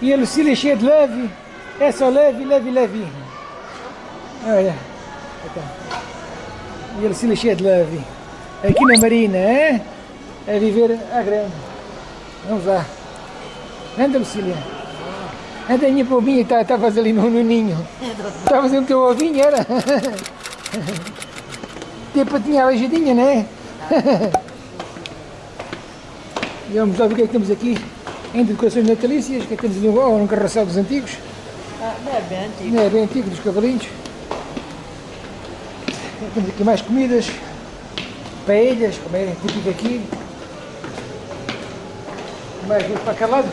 E a Lucília é cheia de leve. É só leve, leve, leve. Olha. Então. E a Lucília é cheia de leve. Aqui na Marina, é? É viver à grande. Vamos lá. Anda, Lucília. Anda, minha povinha, estavas tá, ali no, no ninho. Estavas no teu ovinho, era? Tipo, tinha aleijadinha, não é? e vamos lá ver o que é que temos aqui em decorações natalícias, que é que temos ali um, um carrossel dos antigos. Ah, não é bem antigo. Não é bem antigo, dos cavalinhos. Temos aqui mais comidas, paelhas, como é típico aqui. Mais para aquele lado,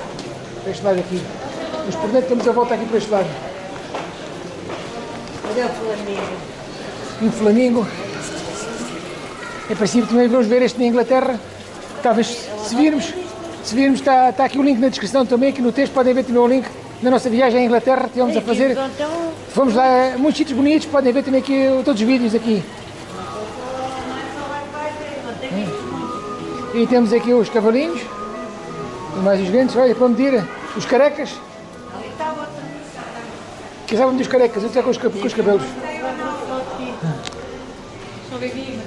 para este lado aqui. Mas por dentro temos a volta aqui para este lado. Olha o Flamengo. Um flamingo. Em princípio também vamos ver este na Inglaterra. Talvez se virmos, se virmos está, está aqui o link na descrição também, aqui no texto podem ver também o link na nossa viagem à Inglaterra, estivemos a fazer. Fomos lá, muitos sítios bonitos, podem ver também aqui todos os vídeos aqui. E temos aqui os cavalinhos, e mais os grandes, olha, para medir os carecas. Que sabem dos carecas, eu com os, com os cabelos.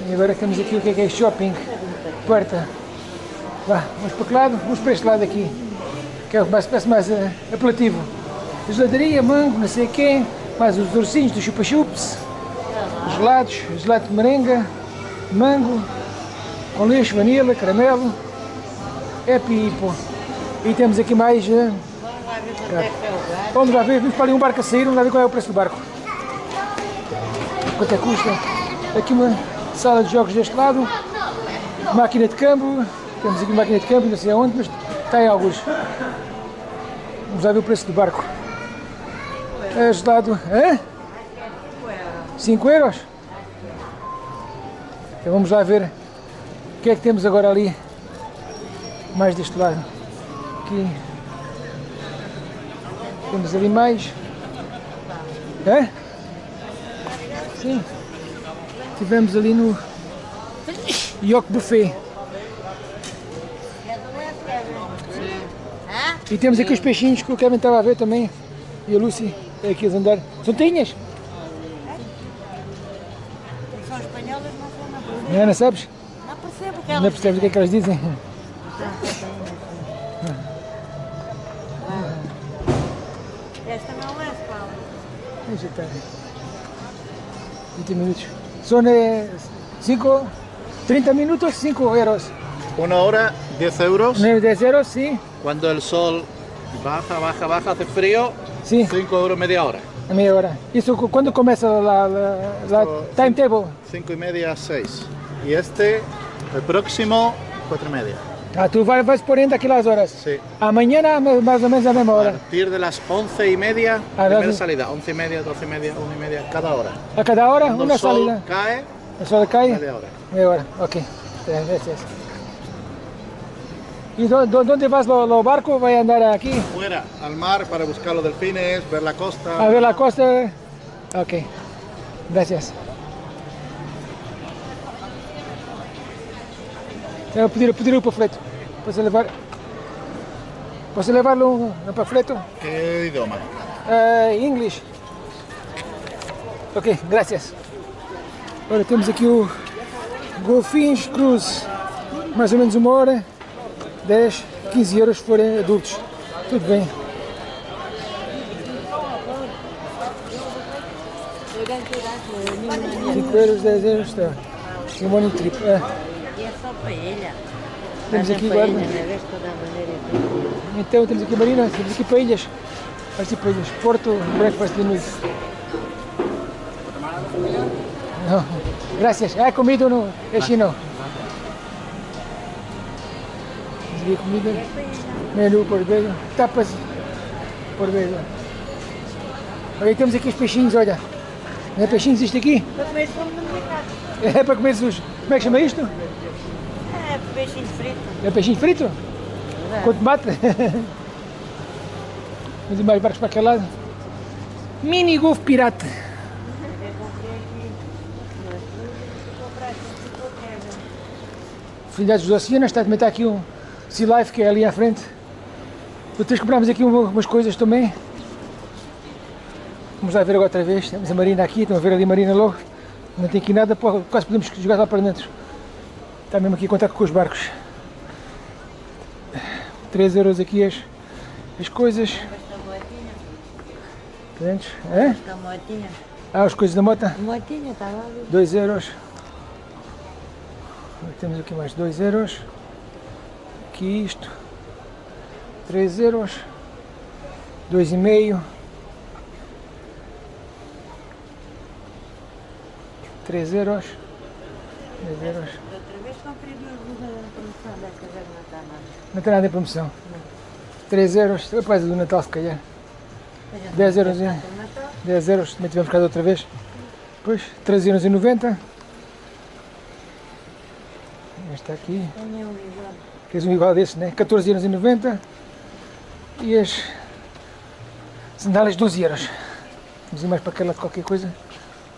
E agora temos aqui o que é, que é shopping, porta. Vá, vamos para que lado? Vamos para este lado aqui, que é o que mais, parece mais uh, apelativo. Geladaria, mango, não sei quem, mais os ursinhos do chupa-chups, gelados, gelado de merenga, mango, com leite, vanila, caramelo, é pipo. E temos aqui mais... Uh, vamos lá ver, vamos para ali um barco a sair, vamos lá ver qual é o preço do barco. Quanto é que custa? Aqui uma sala de jogos deste lado, máquina de câmbio, temos aqui máquina de câmbio, não sei aonde, mas está em alguns. Vamos lá ver o preço do barco. É gelado, é? 5 euros? Então vamos lá ver o que é que temos agora ali, mais deste lado. Aqui. Temos ali mais. É? Sim. Tivemos ali no Yoke Buffet. E temos aqui os peixinhos que o Kevin estava a ver também. E a Lucy é aqui a andar. São tinhas? São espanholas, não são Não, não sabes? Não percebo o que Não elas percebes o que é que elas dizem? Esta não é escola. Deixa estar. 20 minutos. São 5, 30 minutos, 5 euros. Una hora, 10 euros. 10 euros, sim. Cuando el sol baja, baja, baja, hace frío, Sim, 5 euros media hora. a meia hora. Isso cu- quando começa a, a, Esto- timetable? 5 y media, 6. Y este, el próximo, 4 y media. Ah, tu vai, vais por ainda aquelas horas. Sí. Amanhã, na- mais ou menos a mesma A hora. partir de las 11 y media, Ah, primera doce. salida. 11 y media, 12 y media, 1 y media, cada hora. A cada hora, Cuando uma el sol salida. cae, O sol cai? media hora. Meia hora, ok. Gracias. ¿Y dó- dó- dónde vas lo, lo barco? ¿Vai andar aquí? Fuera, al mar, para buscar los delfines, ver la costa. A ver la costa? Ok. Gracias. Eu pedir, pedir o panfleto. Posso levar? Posso levar-lhe um, um panfleto? ¿Qué idioma? Uh, English. Ok, gracias. Agora temos aqui o Golfinhos Cruise. Mais ou menos uma hora. 10, 15 euros se forem adultos. Tudo bem. é 5 euros, 10 euros está. Um money trip. É. E é só para ilha. Temos aqui ilha, né? E. Então temos aqui Marina, temos aqui. Vai ser para ilhas. Porto, breakfast de noite. Não. Gracias. Ah, comida no é chino. Aqui comida. Menu por ver. Tapas por ver. Olha, temos aqui os peixinhos, olha. Não é peixinhos isto aqui? Para comer como no mercado. É para comer os... Como é que chama isto? É peixinho frito. É peixinho frito? Com tomate? Vamos ir mais barcos para aquele lado. Mini Golf Pirata. Filhos dos Oceanos, está também está aqui um Sea Life, que é ali à frente. Depois comprámos aqui uma- umas coisas também. Vamos lá ver agora outra vez. Temos a Marina aqui, estão a ver ali a Marina logo. Não tem aqui nada, quase podemos jogar lá para dentro. Está mesmo aqui em contato com os barcos. 3 euros aqui as, as coisas. Esta motinha, 500. Hã? esta motinha. Ah, as coisas da moto. Motinha, está lá. 2 euros. Temos aqui mais 2 euros. Aqui isto. 3 euros. 2,5. 3 euros. 3 euros. Não está tem nada em promoção. 3 euros. Depois do Natal se calhar. A gente 10 não euros, tem é. 10 euros. Também tivemos cá da outra vez. Pois, 3,90€. Este aqui. Tenho um igual. Tens um igual desse, né? 14,90€ e as sandálias 12 euros. Vamos ir mais para aquela qualquer coisa.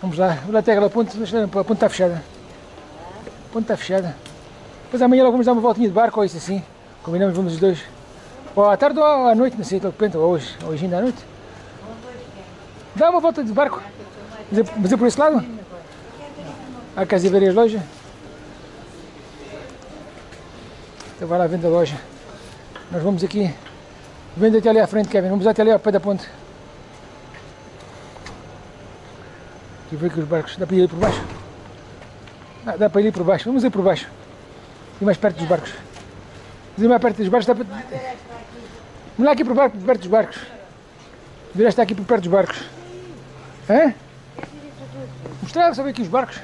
Vamos lá, lá até aquela ponte, a ponte está fechada. A ponte está fechada. Depois amanhã logo vamos dar uma voltinha de barco ou isso assim. Combinamos, vamos os dois. Ou à tarde ou à noite, não sei, de repente, ou hoje, ou hoje ainda à noite. Dá uma volta de barco. Mas é, é por esse lado? Há casa e ver as lojas. Então vai lá vendo a loja. Nós vamos aqui. Vendo até ali à frente, Kevin. Vamos até ali ao pé da ponte. Aqui ver que os barcos. Dá para ir por baixo? Ah, dá para ir por baixo. Vamos ir por baixo. Ir mais perto dos barcos. Vamos ir mais perto dos barcos. Dá para... Vamos lá aqui por barco, perto dos barcos. Virá está aqui por perto dos barcos. Hã? Mostrar, só ver aqui os barcos.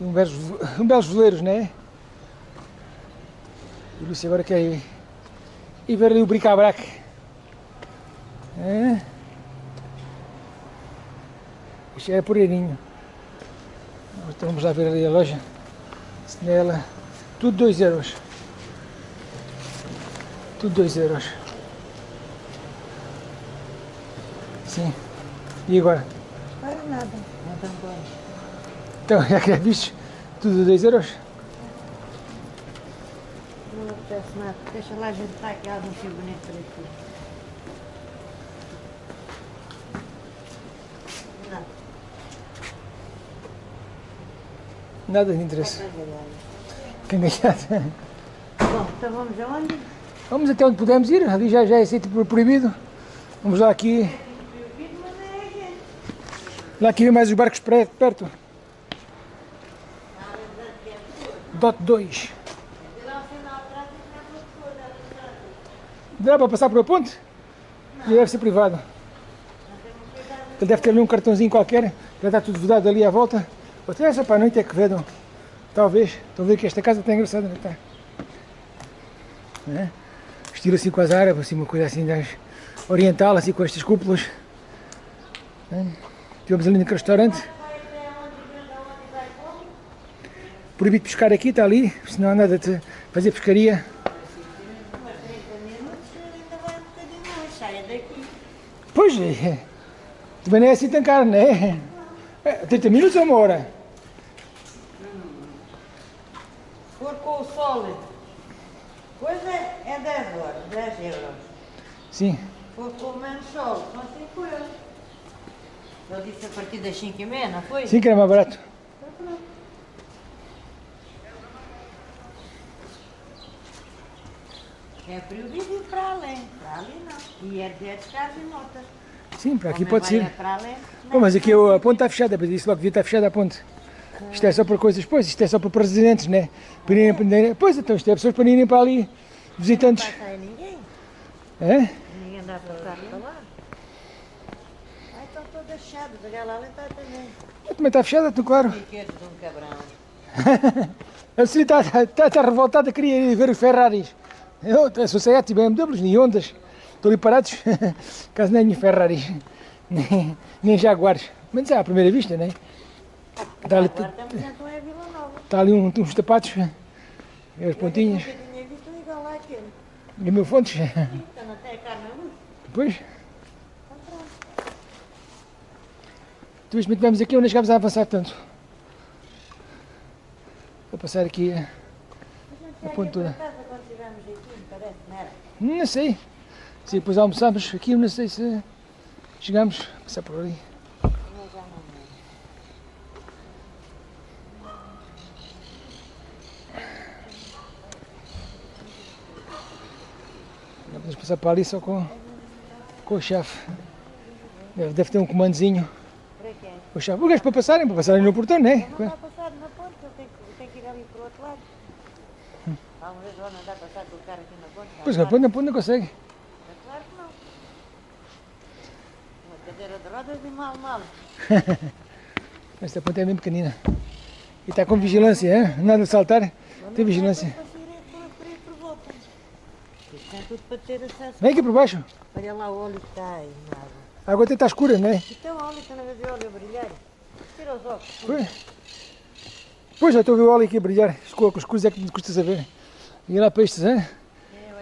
Um belos, um belos veleiros, não é? E o agora quer ir, ir ver ali o bric-a-brac. É? Isto é poreirinho. Então vamos lá ver ali a loja. Nela, tudo 2 euros. Tudo 2 euros. Sim. E agora? Para nada. Estão bons. Então, já que é visto, tudo 2 euros? Não apetece nada. Deixa lá a gente estar aqui, há um fio bonito para aqui. Não, Nada de interesse. Quem ganhar. Bom, então vamos aonde? Vamos até onde pudermos ir, ali já, já é sítio pro- proibido. Vamos lá aqui. Lá aqui mais os barcos perto. Dot 2. Dá para passar por a ponte? Já deve ser privado. Ele deve ter ali um cartãozinho qualquer, já está tudo vedado ali à volta. Até essa para a noite é que vedam. Talvez. Estão a ver que esta casa está engraçada, não está? né? Estilo assim com as árabes, assim, uma coisa assim oriental, assim com estas cúpulas. Né? Estivemos ali naquele restaurante. Proibido pescar aqui, está ali, senão há nada de fazer pescaria. Pois é, também não é assim tão caro, não é? É, 30 minutos ou uma hora? For com o sol, coisa é 10 horas, 10 euros. Sim. For com menos sol, são 5 euros. Eu disse a partir das 5 e meia, não foi? Sim que era mais barato. É proibido ir para além, para ali não. E é de descarga e notas. Sim, para aqui pode ser. é para além, Bom, mas aqui a ponte está fechada, disse logo que devia estar fechada a ponte. Isto é só para coisas, pois, isto é só para residentes, né? Para irem, para irem- pois, então isto é pessoas para irem para ali, visitantes. não passa aí ninguém. É? Ninguém dá para carro para lá. Ai, estão todas fechadas, aquela ali está também. Também está fechada, então claro. Piquetes de um cabrão. A Cecília está, está, está revoltada, queria ir ver os Ferraris. Eu, a Sociedade, BMWs, nem Hondas. Estão ali parados, caso nem Ferraris, nem, nem Jaguares. Mas é à primeira vista, né? Está ali, Nova. está ali um- uns sapatos, e as pontinhas, e mil fontes. A carne luz. Depois, Tu viste, tivemos aqui onde chegámos a avançar tanto. Vou passar aqui a a pontura. Não sei. Se depois almoçamos aqui, não sei se chegamos a passar por ali. Podemos passar para ali só com, com o chefe. Deve, deve ter um comandozinho. Para quê? O chefe. O gajo para passarem, para passarem no portão, não é? Não está passado na ponte, eu tenho, que- eu tenho que ir ali para o outro lado. Alguma vez vou andar a passar com o carro aqui na ponte? Pois na ponte, na ponte não consegue. É claro que não. Uma cadeira de rodas e mal, mal. Esta ponte é bem pequenina. E está com vigilância, hein? nada de saltar. Tem vigilância. É tudo para ter acesso. Vem aqui por baixo. Olha lá o óleo que está aí na água. A água até está escura, não é? É um óleo que eu não vejo o óleo a brilhar. Tira os óculos. Pois. Pois, já estou a ver o óleo aqui a brilhar. Escuro, com os escuros é que me custa saber. E lá peixes, hein?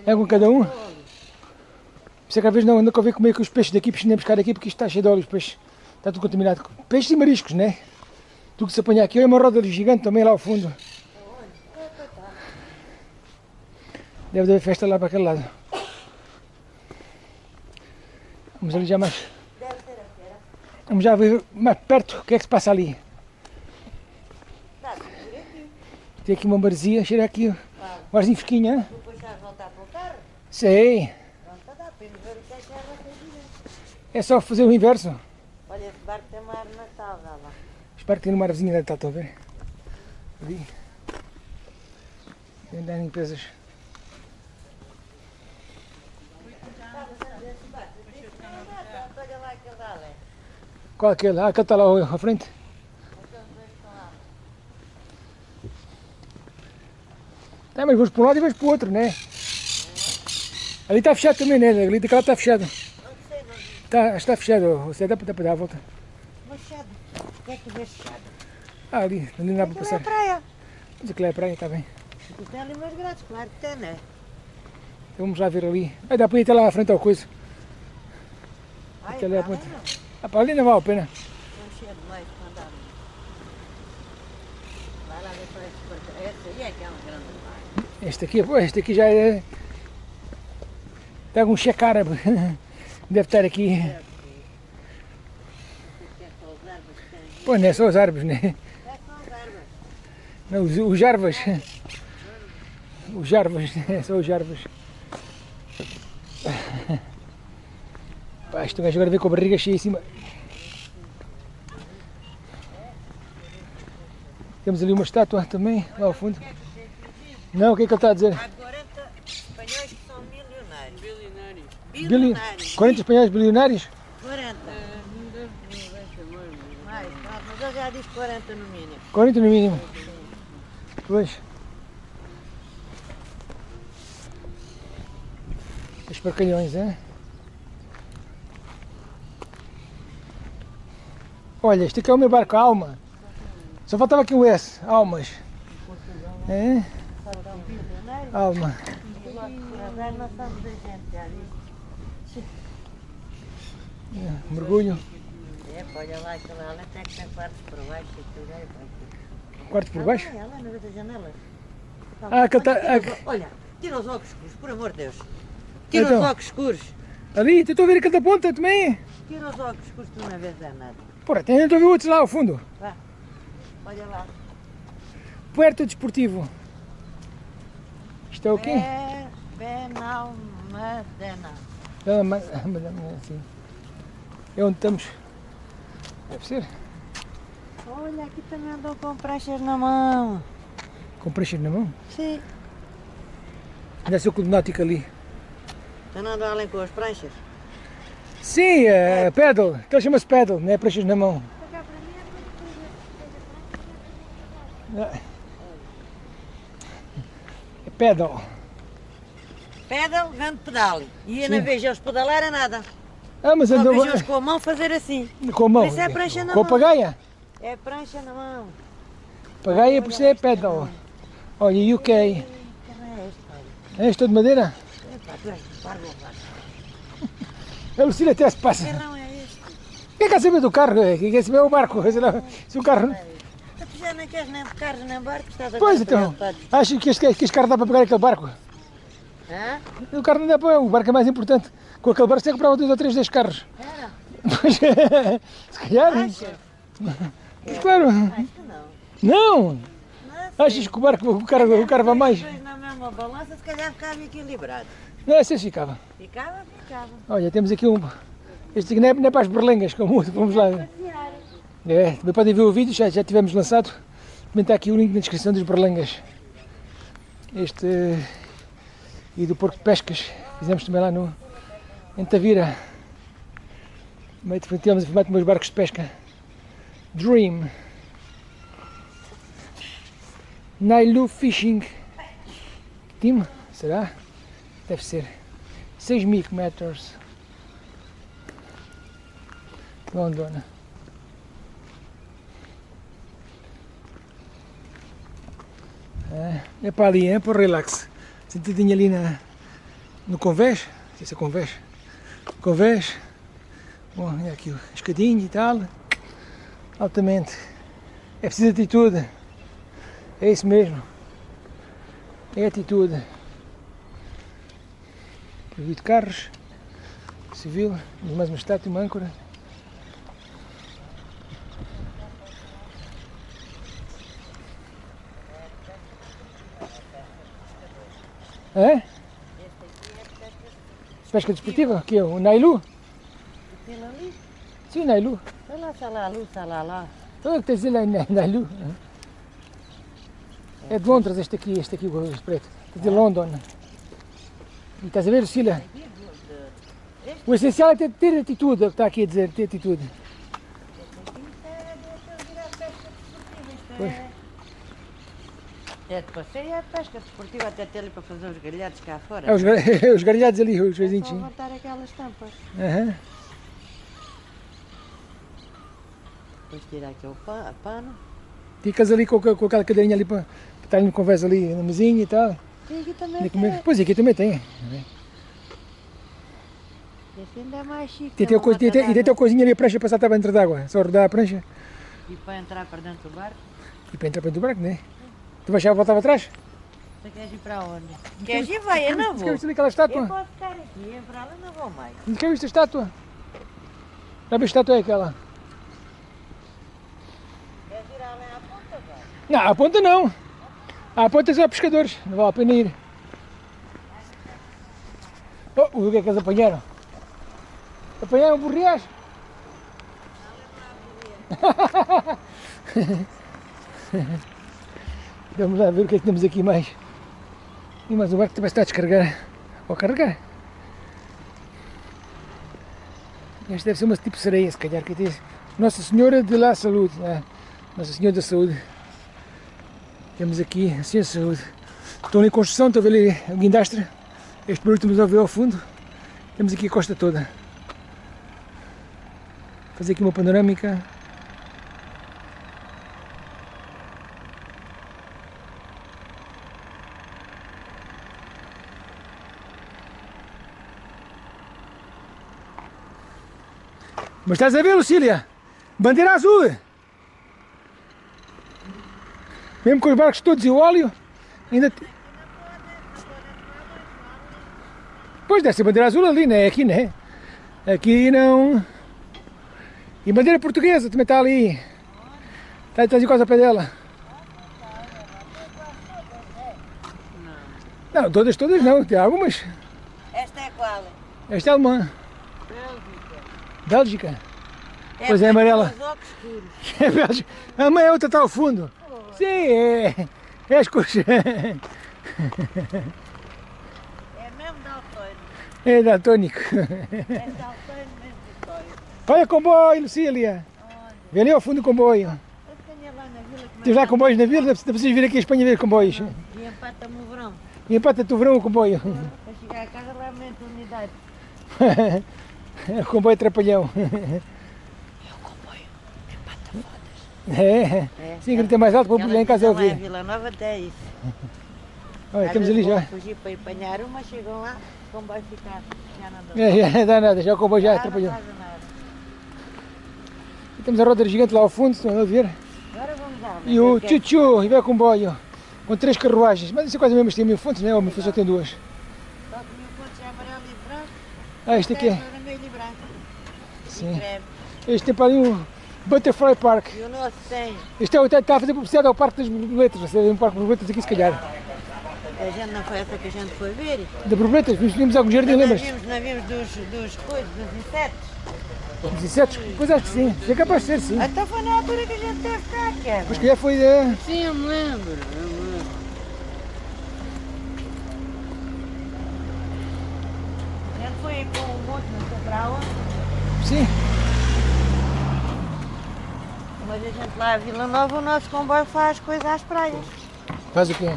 É com cada um. É que às vezes não ando a ver como é que os peixes daqui, peixes nem buscar aqui, porque isto está cheio de óleo, os peixes. Está tudo contaminado. Peixes e mariscos, né? Tudo que se apanha aqui. Olha uma roda gigante também lá ao fundo. Deve haver festa lá para aquele lado. Vamos ali já mais. Vamos já ver mais perto o que é que se passa ali. Aqui. Tem aqui uma maresia, cheira aqui arzinho fresquinho, hein? Depois já voltar para o carro. Sei. Pronto, dá para ver o que é que é a É só fazer o inverso. Olha, esse barco tem uma árvore natal, já lá. Espero que tenha uma arvorezinha de Natal, estão a ver? Ali. Tem dar lá aquele ali. Qual é aquele? Ah, aquele está lá à frente. Aqueles dois estão lá. Tá, mas vamos para um lado e vamos para o outro, né? Ali está fechado também, né? Ali daquela está fechado. Sei, não vi. Está, fechado. Você dá para, dá dar a volta. Machado. O que é que vês fechado? Ah, ali. Não dá para é a passar. praia. Mas aquilo é a praia, está bem. Tem ali umas grades, claro que tem, né? Então vamos lá ver ali. Vai dar para ir até lá à frente ao coisa. Ai, Aquilo é a para ali ponte. não. Ah, ali não vale a pena. Não cheio de leite para andar. Vai lá ver para esse portão. Esse aí é que é um grande mar. Este aqui, este aqui já é. Pega um árabe. Deve estar aqui. Pô, não é só os árvores, né? Não, os, os jarvas. Os jarvas, é só os jarvas. Pá, este gajo agora vem com a barriga cheia em cima. Temos ali uma estátua também, lá ao fundo. Não, o que é que ele está a dizer? Há 40 espanhóis que são milionários. Bilionários. Bili... Bilionários. 40 espanhóis bilionários? 40. Mais, pronto, mas eu já disse 40 no mínimo. 40 no mínimo. Pois. Os porcalhões, hein? Olha, este aqui é o meu barco Alma. Só faltava aqui o S, Almas. É? Disse. É, mergulho. É, olha lá, aquela ali até que tem quartos por baixo e tudo aí. Quarto por baixo? Ah, ela no meio das janelas. Ah, aquele tá- Olha, tira ah, os- óculos escuros, por amor de Deus. Tira Então. os óculos escuros. Ali, estou a ver aquele da ponta também. Tira os óculos escuros, tu não vês é nada. Porra, tem estou a ver outros lá ao fundo. Olha lá. Puerto Desportivo. Isto é o quê? É Benalmadena. Ah, mas, ah, ah, assim. É onde estamos. Deve ser. Olha, aqui também andam com pranchas na mão. Com pranchas na mão. Sim. Deve ser o clube náutico ali. Já não andam além com as pranchas? Sim, é, pedal. Aquele chama-se pedal, não é pranchas na mão. É É pedal. Pedal, grande pedal. E eu não Sim. vejo eles pedalar a nada. Ah, mas Só andou vejo eles com a mão fazer assim. com a mão. Por isso é prancha na com a mão. pagaia. É prancha na mão. Pagaia por isso é pedal. Olha, UK. Que não é este. É isto de madeira? Epá, tu és parvo, pá. A Lucília até se passa. Que é? Quem quer saber do carro? Quem quer saber é o barco? Se o carro... Já nem queres nem carros nem barcos, estás agora Pois então, acho que este, que este carro dá para pegar aquele barco. Hã? O carro não dá para... O barco é mais importante. Com aquele barco você comprava dois ou três destes carros. Era? Pois, se calhar. Achas? Mas claro. Acho que não. Não! Não. Achas que o barco, o carro, o carro vai mais? Depois na mesma balança, se calhar ficava equilibrado. Não, assim ficava. Ficava, ficava. Olha, temos aqui um. Este aqui não é, não é para as berlengas, como o outro. Vamos lá. É, também podem ver o vídeo, já, já tivemos lançado. Também está aqui o link na descrição dos berlengas. Este. eh, E do porco de pescas. Fizemos também lá no. Em Tavira. Tivemos a filmar com meus barcos de pesca. Dream. Nailu Fishing Team, será? Deve ser. 6 mil metros. London. É, é para ali, é para o relax. Sentadinho ali na, no convés. Não sei se é convés. Convés. Bom, é aqui o escadinho e tal. Altamente. É preciso atitude. É isso mesmo. É atitude. Proibido carros. Civil. Mais uma estátua, uma âncora. É? Pesca desportiva? Que é o Nailu? Aquilo ali. Sim, o Nailu. Olha lá, salalu, salalá. É que aí na Nailu. É de Londres este aqui, este aqui, o preto. É de London. E estás a ver, Cília? O essencial é ter, ter atitude, é o que está aqui a dizer, ter atitude. Pois. É de passeio, é pesca desportiva, até ter ali para fazer os galhados cá fora. É os, gar- os gargalhados ali, os É vizinhos. só sim. levantar aquelas tampas. Aham. Depois tirar aqui o pa- pano. Ficas ali com, com aquela cadeirinha ali para estar ali no conversa ali na mesinha e tal. E aqui também E tem. Pois aqui também tem. Esse ainda é mais chique. Tem, tem tem, tem, tem, e tem coisinha ali a prancha para saltar para dentro d'água. Só rodar a prancha E para entrar para dentro do barco, e para entrar para dentro do barco, né? Tu vais já voltar para trás? você quer ir para onde? Queres ir? Vai, eu não Você vou. quer viste ali aquela Eu estátua? posso ficar aqui, para lá não vou mais. Não quer a estátua? Já a estátua é aquela? Queres ir além à ponta, vai? Não, a ponta não. A ponta é só pescadores. Não vale a pena ir. Oh, o que é que eles apanharam? Apanharam burriás? Vamos lá ver o que é que temos aqui mais. E mais o barco também está a descarregar. Ou a carregar. Este deve ser uma tipo sereia, se calhar. Que Nossa Senhora de la Saúde. É. Nossa Senhora da Saúde. Temos aqui a Senhora da Saúde. Estão ali em construção, estou a ver ali o guindastre. Este barulho estamos a ao fundo. Temos aqui a costa toda. Fazer aqui uma panorâmica. Mas estás a ver, Lucília? Bandeira azul! Mesmo com os barcos todos e o óleo, ainda. te- Pois deve ser bandeira azul ali, né? Aqui, né? Aqui não. E bandeira portuguesa também está ali. Está está quase a pé dela. Não, todas, todas não, tem algumas. Esta é qual? Esta é alemã. Bélgica. Pois é, amarela. É Bélgica. A mãe é outra está ao fundo. Sim, é. É as cores. É mesmo daltónico. É daltônico. É daltónico mesmo de história. Olha comboio, Lucília. Vê ali ao fundo o comboio. É Tens lá comboios na vila, não precisas vir aqui a Espanha ver comboios. E empata-me o verão. E empata-te o verão o comboio. Para chegar a casa lá aumenta a unidade. o comboio trapalhão. É, É. sim, grita mais alto para lá em casa ouvir. Vila Nova até isso. Olha, Às temos ali já. fugir para ir apanhar uma, chegam lá, o comboio fica, já não dá. É, já não dá nada, já o comboio já não atrapalhou. faz nada. temos a roda gigante lá ao fundo, estão a ver? Agora vamos lá. E o tchutchu, e vai comboio, com três carruagens. Mas isso é quase o mesmo, tem mil fontes, não é? O meu só tem duas. Só que mil pontos é amarelo e branco. Ah, este aqui é. é vermelho e branco. Sim. Este tem para ali um Butterfly Park. E o nosso tem. Este é o está a fazer publicidade ao Parque das Borboletas. Vai ser um Parque das Borboletas aqui, se calhar. A gente não foi essa que a gente foi ver. Da Borboletas, vimos, vimos algum jardim, Nós lembras? vimos, nós vimos dos, dos coisas, dos insetos. Dos insetos? Pois acho que sim. É capaz de ser, sim. Então foi na altura que a gente teve cá, Kevin. Mas que já foi. eh, Sim, eu me lembro. Eu me lembro. A gente foi com o monte, não sei para onde. Sim. Mas a gente lá a Vila Nova, o nosso comboio faz coisas às praias. Faz o quê?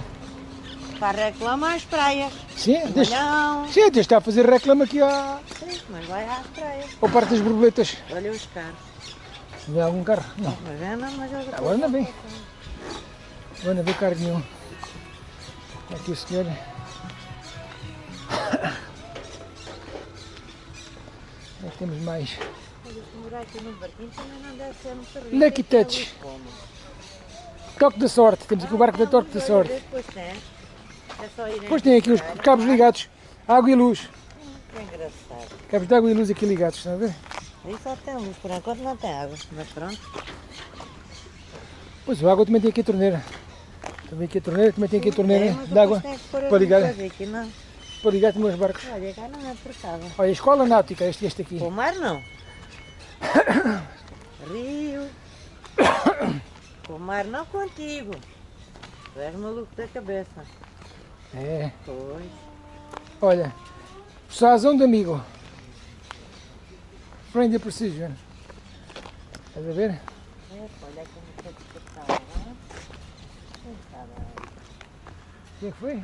Para reclamar às praias. Sim, deixa. Não, Sim, deixa a fazer reclama aqui à, sim, mas vai às praias. ao Parque das Borboletas. Olha os carros. Se vê algum carro? Não. Mas é, não, mas eu Agora não vem. Agora não vê carro nenhum. Aqui o senhor. Aqui temos mais. morar aqui no barquinho também não deve ser muito rico. Lucky Touch. Toque da sorte. Temos aqui o barco da Toque da sorte. Depois tem. Aqui os cabos ligados. Água e luz. Que engraçado. Cabos de água e luz aqui ligados, estão a ver? Aí só tem luz, por enquanto não tem água. Mas pronto. Pois a água também tem aqui a torneira. Também aqui a torneira, também tem aqui a torneira de água para ligar, Aqui, não. Para ligar os barcos. Olha, cá não é. Olha, a escola náutica, este, este aqui. Com o mar não. Rio. Com o mar não contigo. Tu és maluco da cabeça. É, Pois. olha, sazão de amigo. Friendly Precision. Estás a ver? É, olha como O que é foi? Não.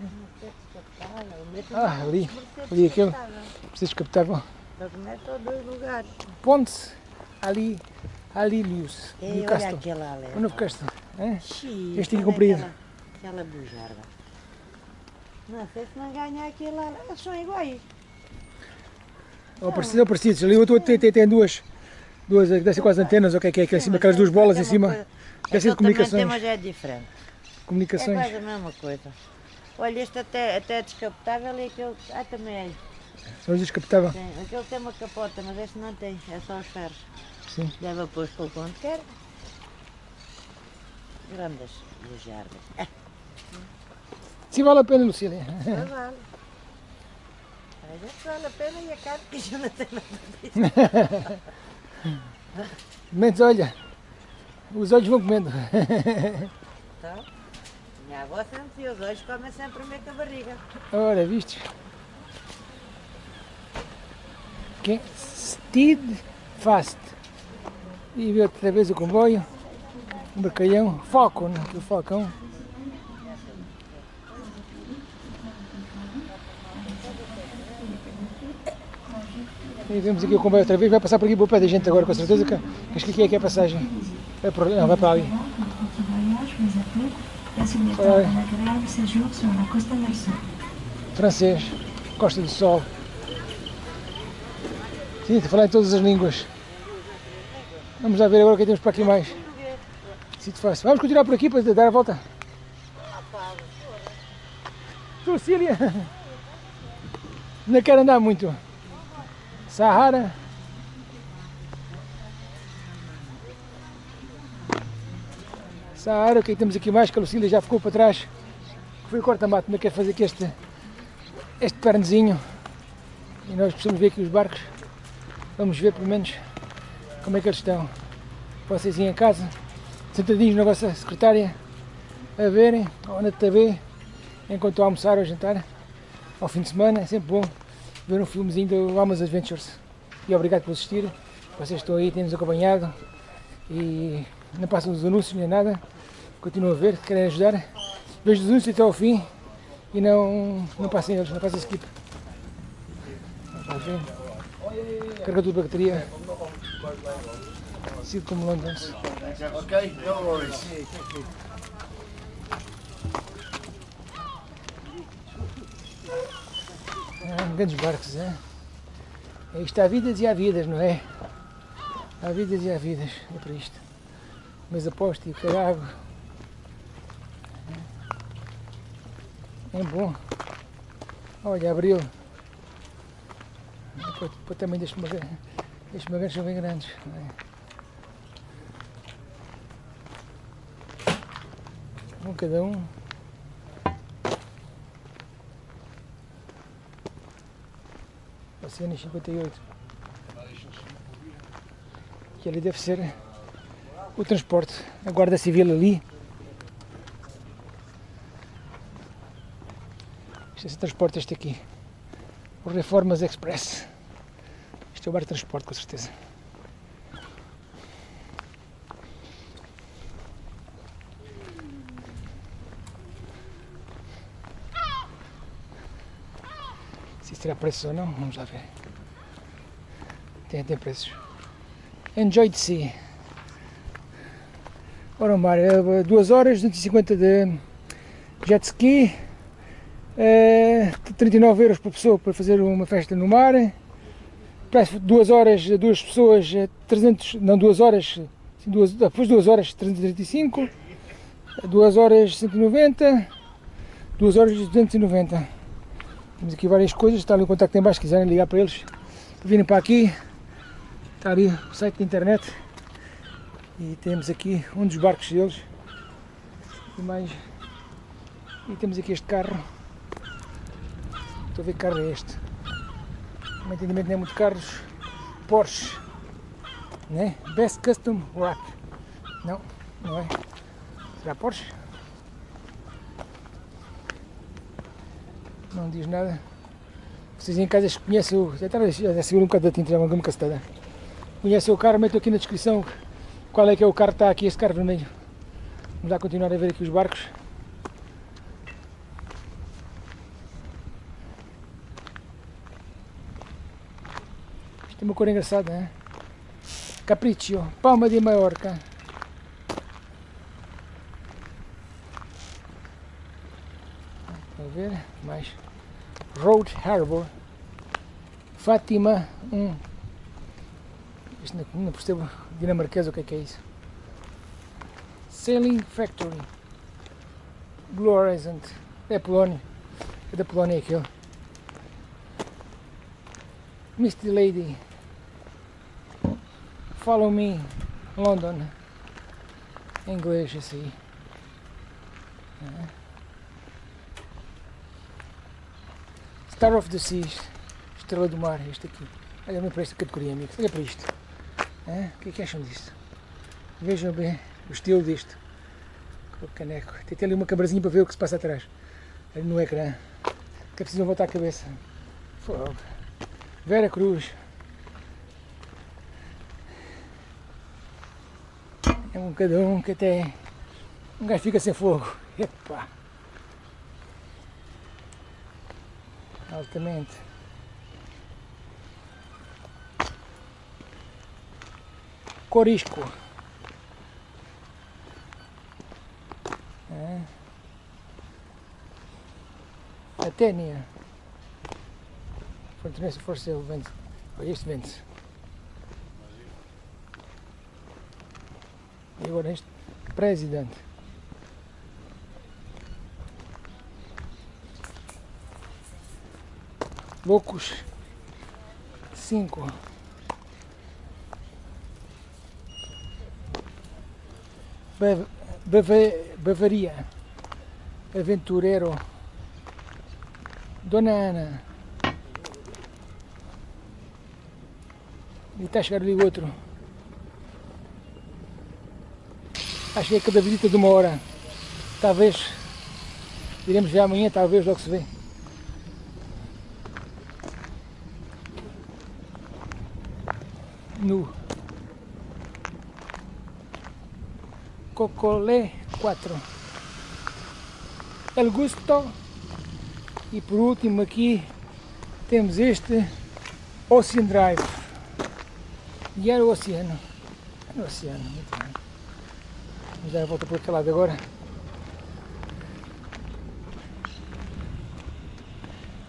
O meto Ah, ali. Ali aquele. Preciso captável. Só que mete a dois lugares. Ponte ali, Alilius, E olha Newcastle. aquela ali. O novo. É? Xiii, Este aqui olha comprido. Aquela, aquela bujarda. Não sei se não ganha aquele lá. Eles são iguais. Ou parecido, ou parecidos. Ali o outro tem, tem, tem duas, duas, deve ser quase antenas, ou o que é que é, que é em cima, aquelas duas bolas em cima. Deve ser de comunicações. mas é diferente. É Comunicações. quase a mesma coisa. Olha, este até, até é descapotável e aquele. Ah, também é. São os descapotável. Tem. Aquele tem uma capota, mas este não tem. É só os ferros. Sim. Leva depois para o quanto quer. Grandes bujardas. Ah, Sim, vale a pena, Lucília. Mas vale. Às vezes vale a pena e a carne que já não tem nada disso. Menos, olha, os olhos vão comendo. Então, minha avó sempre os olhos comem sempre primeiro que a barriga. Ora, viste? Quem? Steed Fast. E vê outra vez o comboio. Um bacalhão. Falcon, aqui o falcão. E vemos aqui o comboio outra vez. Vai passar por aqui por pé da gente agora, com certeza. Que, acho que aqui é que é a passagem. Vai por, não, vai para ali. Sur la Costa del Sol. francês, Costa do Sol. Sim, falar em todas as línguas. Vamos lá ver agora o que temos para aqui mais. Sítio fácil. Vamos continuar por aqui para dar a volta. Lucília! Não quero andar muito. Sahara. Sahara, o que é que temos aqui mais? Que a Lucília já ficou para trás. Foi o corta-mato, não quer fazer aqui este, este pernezinho. E nós precisamos ver aqui os barcos. Vamos ver pelo menos como é que eles estão. Vocês em casa, sentadinhos na vossa secretária, a verem, ou na TV, enquanto almoçar ou jantar, ao fim de semana, é sempre bom ver um filmezinho do Almas Adventures. E obrigado por assistir. Vocês estão aí, têm-nos acompanhado e não passam os anúncios nem nada. Continuam a ver, querem ajudar. Vejo os anúncios até ao fim e não, não passem eles, não passem skip. Ver. Carregador de bateria. Sido como Londres. Okay, no worries. Ah, grandes barcos, é? Aí está há vidas e há vidas, não é? Há vidas e há vidas, é para isto. Mas aposto e o carago. É bom. Olha, abriu. Depois, também deixa uma deixa uma são bem grandes. Um cada um. Oceano 58. Que ali deve ser o transporte. A Guarda Civil ali. É o transporte este aqui. O Reformas Express. Este é o bar de transporte, com certeza. Se terá preços ou não, vamos lá ver. Tem, tem preços. Enjoy the sea. Ora, o mar, é 2 horas, 250 de jet ski, é, 39 euros por pessoa para fazer uma festa no mar. Parece 2 horas, duas pessoas, 300, não 2 horas, sim, duas, depois 2 horas 335, 2 horas 190, 2 horas 290. Temos aqui várias coisas, está ali o contacto em baixo, se quiserem ligar para eles, virem para aqui, está ali o site da internet. E temos aqui um dos barcos deles. E mais. E temos aqui este carro estou a ver que carro é este no meu entendimento não é muito carros Porsche né? Best Custom Wrap não, não é será Porsche? não diz nada vocês em casa conhecem o já estava a segurar um bocado da tinta já uma castada conhecem o carro, meto aqui na descrição qual é que é o carro que está aqui, este carro vermelho. Vamos lá continuar a ver aqui os barcos. Tem uma cor engraçada, não é? Capriccio, Palma de Maiorca. Vamos ver, mais. Road Harbor. Fátima 1. Isto não, não percebo dinamarquês o que é que é isso. Sailing Factory. Blue. É Polónia. É da Polónia aquilo. Misty Lady. Follow Me. London. Inglês aí. É. Star of the Seas. Estrela do Mar, este aqui. Olha para esta categoria, amigos. Olha para isto. É? O que, é que acham disto? Vejam bem o estilo disto. Com o caneco. Tem ali uma câmerazinha para ver o que se passa atrás. Ali no ecrã. Que é preciso voltar a cabeça. Fogo. Vera Cruz. É um cada um que até um gajo fica sem fogo. Epa! Altamente. Corisco. É. Fortaleza for sale vende. Olha este vende. E agora este presidente. Loucos 5 Bavaria, Aventureiro, Dona Ana. E está a chegar ali outro. Acho que é cada visita de uma hora. Talvez iremos ver amanhã, talvez logo se vê. Nu. Cocolé 4 El Gusto e por último aqui temos este Ocean Drive era o oceano. O oceano, muito bem. Vamos dar a volta por aquele lado agora.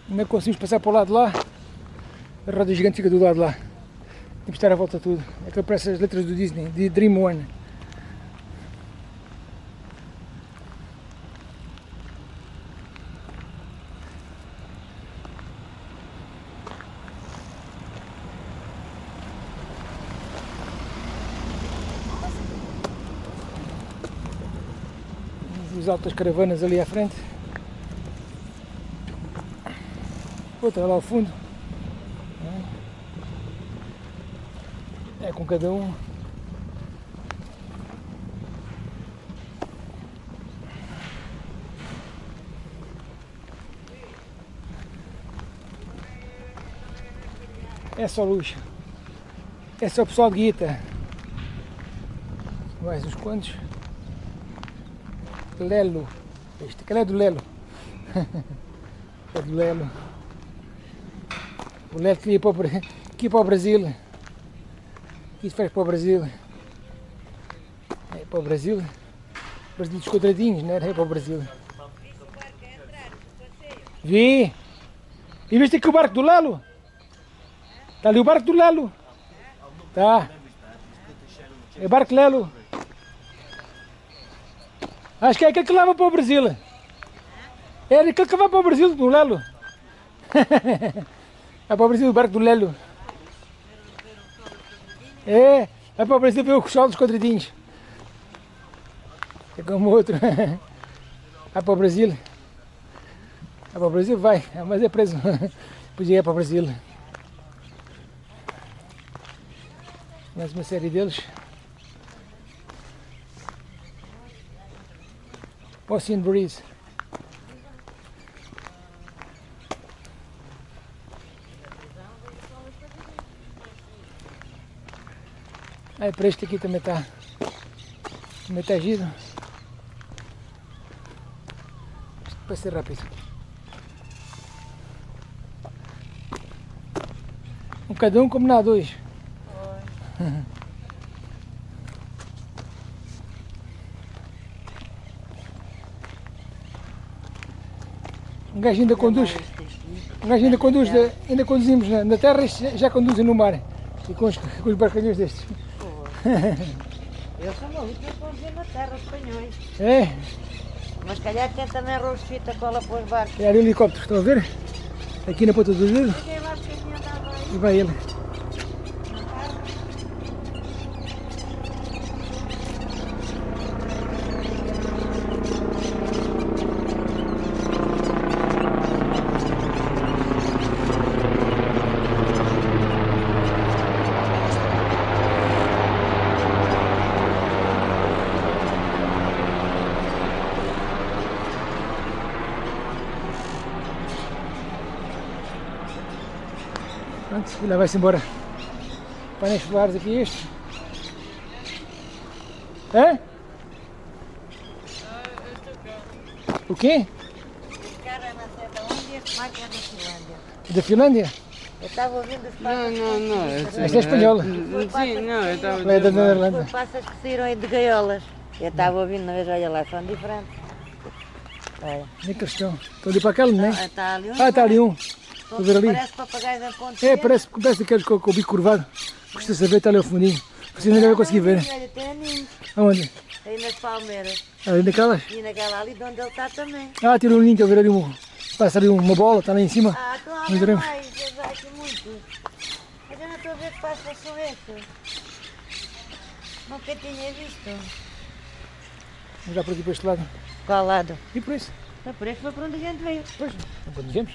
Não conseguimos passar para o lado lá? A roda gigante fica do lado lá. De estar a volta a tudo. Aquilo parece as letras do Disney, de Dream One. As altas caravanas ali à frente. Outra lá ao fundo. É com cada um. É só luxo. É só pessoal de guita. Mais uns quantos. Lelo. Este aquele é do Lelo. é do Lelo. O Lelo que ia para o, que ia para o Brasil. Isso faz para o Brasil. É para o Brasil. Brasil dos quadradinhos, não era? É para o Brasil. Vi! E viste aqui o barco do Lelo? Está ali o barco do Lelo. Tá. É o barco Lelo. Acho que é aquele que leva para o Brasil. É aquele que vai para o Brasil, do Lelo. é para o Brasil, o barco do Lelo. É, vai para o Brasil ver o sol dos quadradinhos. É como outro. Vai para o Brasil. Vai para o Brasil, vai. Mas é preso. Podia ir para o Brasil. Mais uma série deles. Ocean Breeze. Aí para este aqui também está também está giro. Isto vai ser rápido. Um cada um como nada hoje. Um gajo ainda conduz. Um gajo ainda conduz, da- ainda conduzimos na, na terra e já, conduzem no mar. E com os, com os barcalhões destes. Eu sou maluco, eu dizer na terra, os espanhóis. É, Mas calhar tem também arroz de fita cola para os barcos. é ali o helicóptero, estão a ver? Aqui na ponta do dedo e vai ele. Pronto, e lá vai-se embora. Painéis solares aqui este. Hã? O quê? Não é da Finlândia. Da Finlândia? Eu estava ouvindo os Não, passas. não, não. Esta é espanhola. Sim, não, eu estava Ela é da Os passas que saíram aí de gaiolas. Eu estava ouvindo na vez, olha lá, são diferentes. Olha. Onde é que eles estão? Estão ali para aquele, não é? Ah, Está ali um. Ah, está ali um. São- a ver ali. Parece papagaios em ponto. É, parece, parece daqueles com, com o bico curvado. Custa saber, está ali ao fundinho. Vocês ainda não conseguir ver. Olha, tem aninhos. Aonde? Aí nas palmeiras. Ali naquelas? E naquela ali de onde ele está também. Ah, tirou um ninho, estou a ver ali um. Passa ali uma bola, está lá em cima. Ah, Nós claro, veremos. mais. Eu já aqui muito. Mas eu não estou a ver que passas são estes. Nunca tinha visto. Vamos já por aqui para este lado. Qual lado? E por isso? Não, por este foi para onde a gente veio. Pois, quando viemos.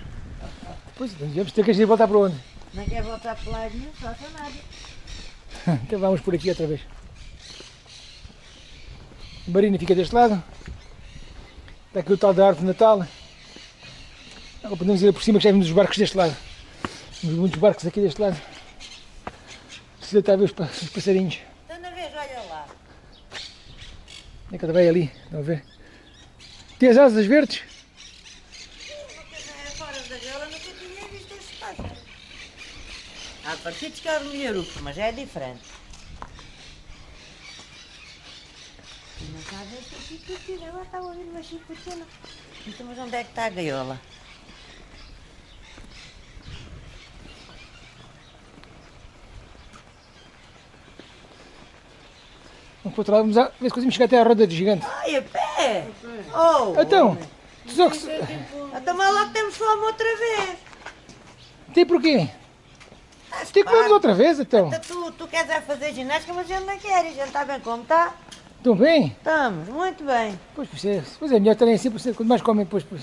Quando viemos, tem que gente voltar para onde? Não quer voltar para lá só para nada. Então vamos por aqui outra vez. A Marina fica deste lado. Está aqui o tal da árvore de Natal. Agora podemos ir por cima que já vimos os barcos deste lado. Temos muitos barcos aqui deste lado. Precisa estar a ver os, os passarinhos. Então, na vez, olha lá. É que ela vai ali, estão a ver? Tem as asas verdes? Nunca, fora da gaiola, nunca tinha visto estes pássaros. Há partidos que é o melhoruco, mas é diferente. E não está a ver esta chicotina. Agora estava ouvindo uma chicotina. Então, mas onde é que está a gaiola? Vamos para o outro lado, vamos a, ver se conseguimos chegar até à roda de gigante. Ai, a pé! Oh! Então, tu só que se- Então, mas lá que temos fome outra vez. tem porquê? Tem que vamos outra vez então. Tu, tu queres é fazer ginástica, mas a gente não quer. A gente está bem como está. Estão bem? Estamos, muito bem. Pois, pois é, pois é melhor estarem assim, pois, quanto mais comem, depois, depois,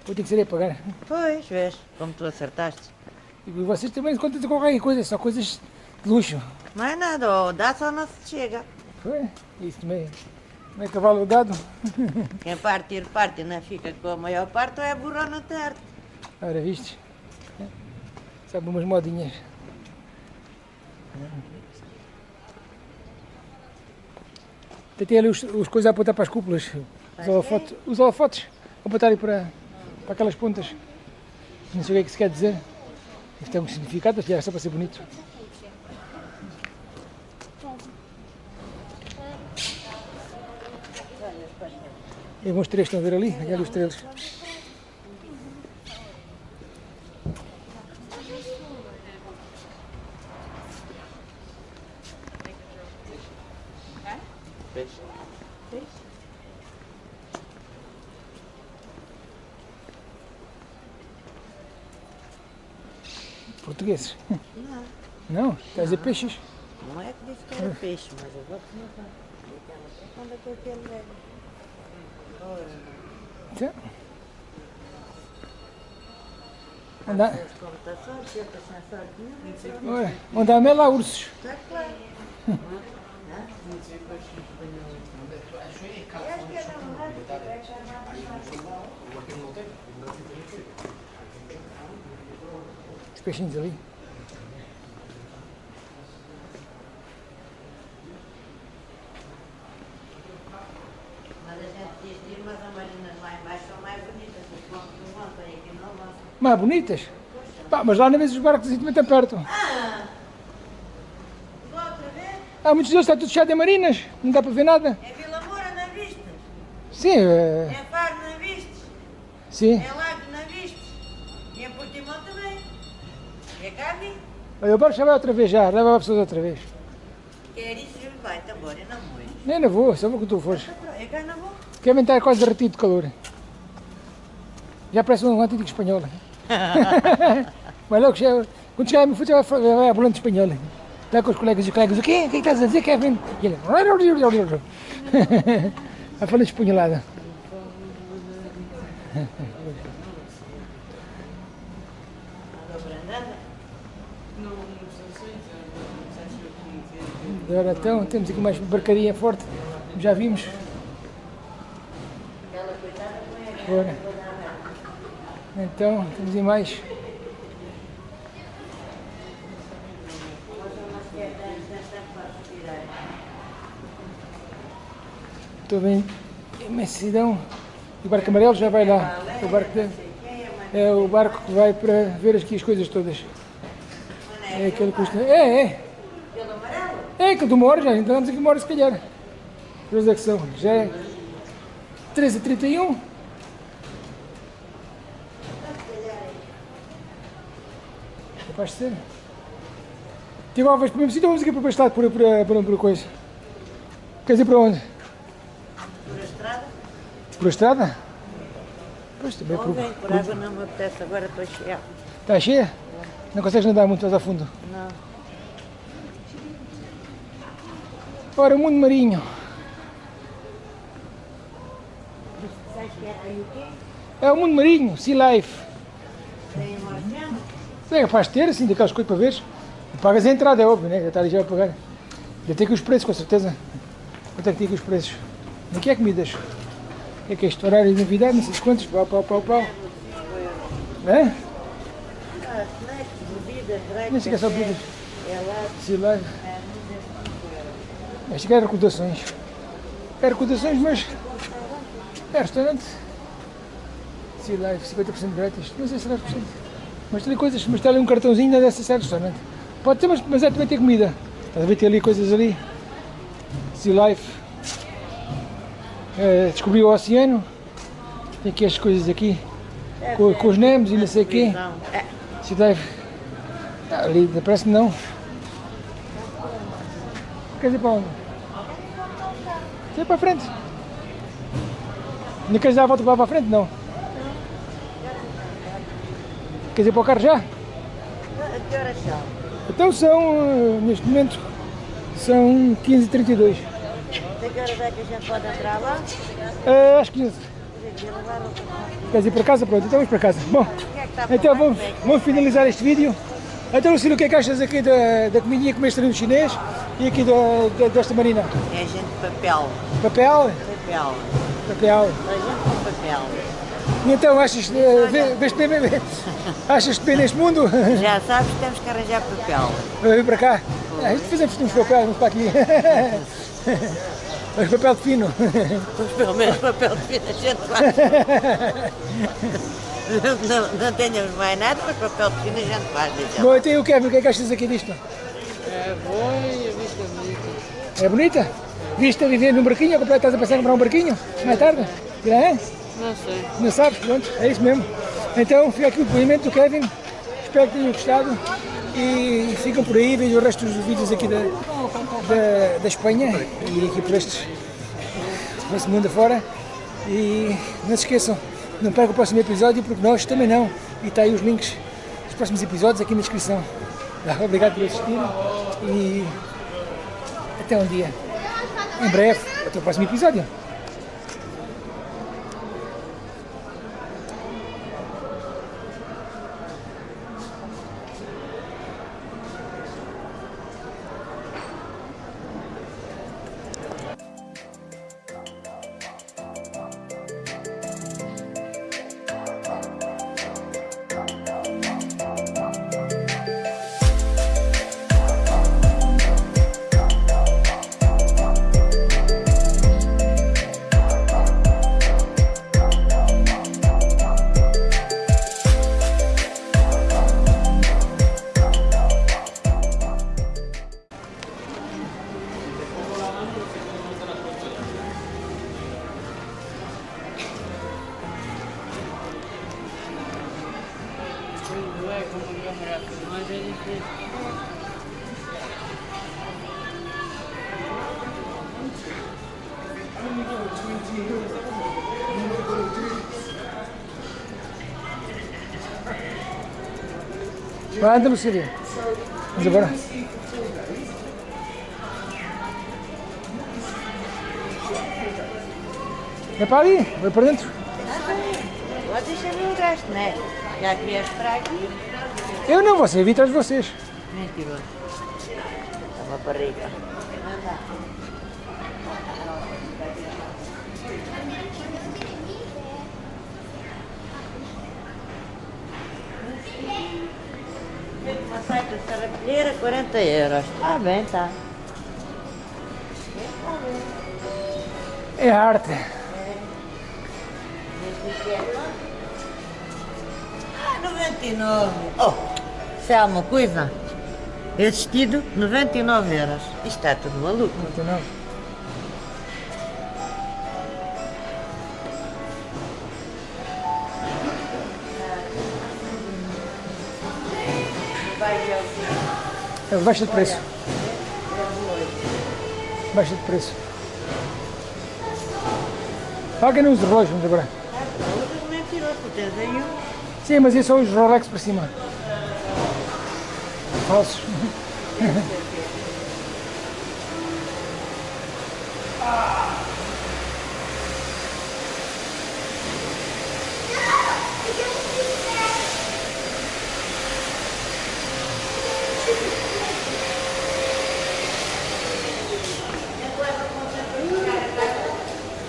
depois tem que ser a pagar. Pois, vês, como tu acertaste. E vocês também contam de qualquer coisa, só coisas de luxo. Mais nada, ou dá só não se chega. Foi? Isso também. Não é cavalo dado. Quem partir, parte, não fica com a maior parte, ou é burro na terra. Ora, viste? Sabe umas modinhas. Tem ali os, os coisas a apontar para as cúpulas. Os holofotes, os holofotes a apontarem para, para aquelas pontas. Não sei o que é que se quer dizer. Isto tem um significado, é só para ser bonito. E vão os três estão a ver ali, os três. Portugueses? Não, Dizer peixes? não é que disse que era peixe, mas eu vou. Quando é que eu quero ver? Onde há mel há ursos. Está claro. Os peixinhos ali. Mas a gente diz que mas as marinas lá embaixo são mais bonitas. Os pontos não vão, tem aqui não vão. Mais bonitas? Pá, mas lá na vez os barcos assim também estão perto. Vou outra vez? Há muitos deles, está tudo cheio de marinas, não dá para ver nada. É Vila Moura, não viste? Sim, é, É Faro, não viste? sim. É Lago, não viste? E é Portimão também. E é Carne? Olha, o barco já vai outra vez já, leva as pessoas outra vez. Quer isso, vai, tá embora, eu não vou. Nem não vou, só vou que tu fores. É cá não vou. Quer estar quase derretido de calor. Já parece um antigo espanhol. Mas logo, chega- quando chegar minha fruta, vai, vai, a volante espanhol. Lá com os colegas e colegas, o quê? O que estás a dizer, Kevin? E ele, a falar espanholada. Agora então, temos aqui mais barcaria forte, já vimos. Ora. Então, temos mais. Estou bem, imensidão. O barco amarelo já vai lá. O barco de- é o barco que vai para ver aqui as coisas todas. É aquele que custa. É, é. É que uma hora já, então vamos aqui hora se calhar. Duas é que são. Já é 13h31. De ser. Tem igual vez para o mesmo sítio, vamos aqui para o estado por, por, por, por coisa. Quer dizer para onde? Por a estrada? Por a estrada? Pois também Ou por, vem, por água não me apetece, agora estou cheia. Está cheia? Não consegues nadar muito mais a fundo. Não. Ora, o mundo marinho. É aí o quê? É o mundo marinho, Sea Life. É de ter, assim, daquelas coisas para ver. Pagas a entrada, é óbvio, né? Já está ali já a pagar. Já tem aqui os preços, com certeza. Quanto é que tem aqui os preços? Aqui é comidas. É que é isto? Horário de novidade, não sei se quantos, pau, pau, pau, pau. É? Não sei o que é só bebidas. É lá, é, Este aqui é recordações. É recordações, mas é restaurante. Sea Life, 50% grátis. Não sei se será 10%. Mas tem ali coisas, ali um cartãozinho, não deve ser restaurante. Pode ter, mas, mas é também ter comida. Estás a ver, tem ali coisas ali. Sea Life. É, descobri o oceano. Tem aqui as coisas aqui. É, Com, com os Nemos e não sei o quê. É, Sea Life. Ah, ali, parece que não. Quer dizer para onde? É para frente. Não queres dar a volta para a frente? Não. Queres ir para o carro já? A que horas são? Então são, eh, neste momento, são 15h32. Até que horas é que a gente pode entrar lá? Eh, às 15 Tem que levar o- Queres ir para casa? Pronto, então vamos para casa. Bom, é então vamos, vamos finalizar este vídeo. Então, Lucílio, o que é que achas aqui da, da comidinha que comeste ali no chinês e aqui da, da- desta marina? É gente de papel. Papel? Papel. Papel. A gente com papel. E então, achas, eh, vê- vês-te bem, bem- achas-te bem neste mundo? Já sabes que temos que arranjar papel. Vamos vir para cá? Ah, fazemos uns papéis, vamos para aqui. Mas papel de fino. Pelo menos papel de fita a gente faz. Não, não, não tenhamos mais nada, mas papel de fita a gente faz. lá. Bom, então e o Kevin, o que é que achas aqui disto? É bom e a vista é bonita. É bonita? Viste a viver num barquinho, ou estás a pensar em comprar um barquinho? Mais tarde? É? Não sei. Não sabes? Pronto, é isso mesmo. Então fica aqui o depoimento do Kevin. Espero que tenham gostado e ficam por aí, vejam o resto dos vídeos aqui da, da, da Espanha e aqui por estes, por este mundo afora. E não se esqueçam, não percam o próximo episódio porque nós também não. E está aí os links dos próximos episódios aqui na descrição. Tá, Obrigado por assistir e até um dia. Em breve, até o próximo episódio. Vai, anda, Lucília. Vamos agora. É para ali, vai para dentro. Agora deixa ver o resto, né? Já que vieste para aqui. Eu não, você, vi atrás de vocês. Mentiroso. É uma barriga. feito uma saia sarapilheira, 40 euros. Está bem, está. É arte. Ah, 99. Oh, se há uma coisa, esse vestido, 99 euros. Isto está tudo maluco. 99? É, baixa de preço. Baixa de preço. Paga nos relógios agora. Aí um. Sim, mas isso são os Rolex para cima. Falsos.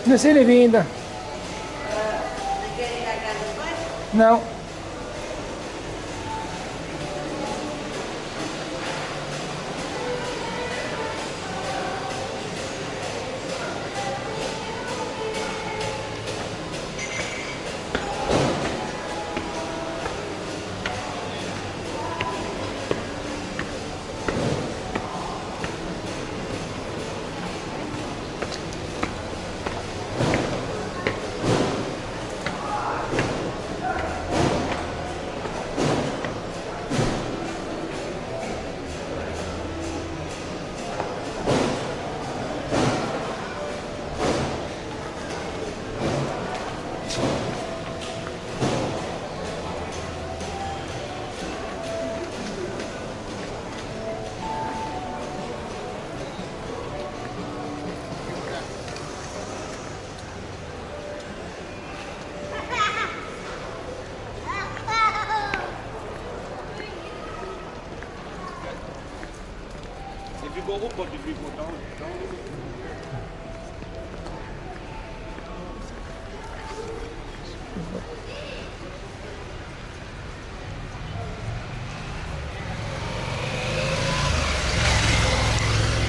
Não sei nem vi ainda. Não.